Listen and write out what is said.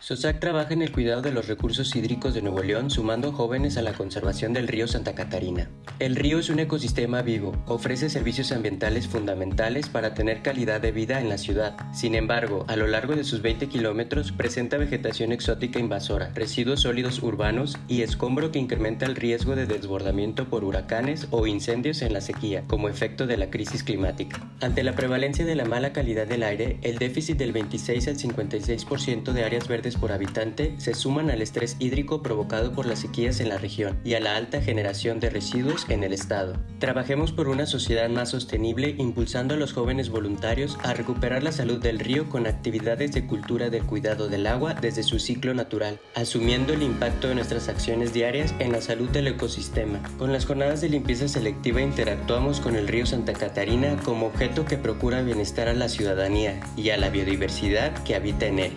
SOSAC trabaja en el cuidado de los recursos hídricos de Nuevo León, sumando jóvenes a la conservación del río Santa Catarina. El río es un ecosistema vivo, ofrece servicios ambientales fundamentales para tener calidad de vida en la ciudad. Sin embargo, a lo largo de sus 20 kilómetros presenta vegetación exótica invasora, residuos sólidos urbanos y escombro que incrementa el riesgo de desbordamiento por huracanes o incendios en la sequía, como efecto de la crisis climática. Ante la prevalencia de la mala calidad del aire, el déficit del 26 al 56% de áreas verdes por habitante se suman al estrés hídrico provocado por las sequías en la región y a la alta generación de residuos en el estado. Trabajemos por una sociedad más sostenible impulsando a los jóvenes voluntarios a recuperar la salud del río con actividades de cultura del cuidado del agua desde su ciclo natural, asumiendo el impacto de nuestras acciones diarias en la salud del ecosistema. Con las jornadas de limpieza selectiva interactuamos con el río Santa Catarina como objeto que procura bienestar a la ciudadanía y a la biodiversidad que habita en él.